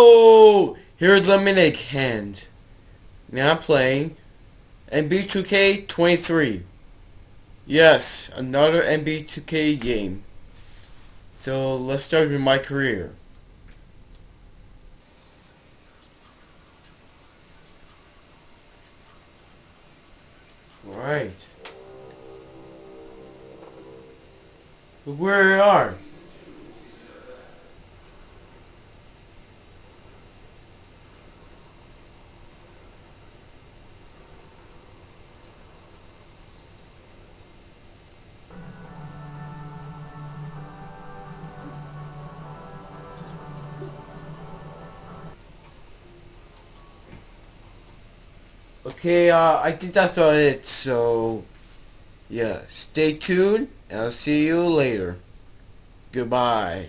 Oh, here's Lemonade Hand. Now playing NBA 2K23. Yes, another NBA 2K game. So let's start with my career. Right. Look where we are. Okay, uh, I think that's about it. So, yeah, stay tuned, and I'll see you later. Goodbye.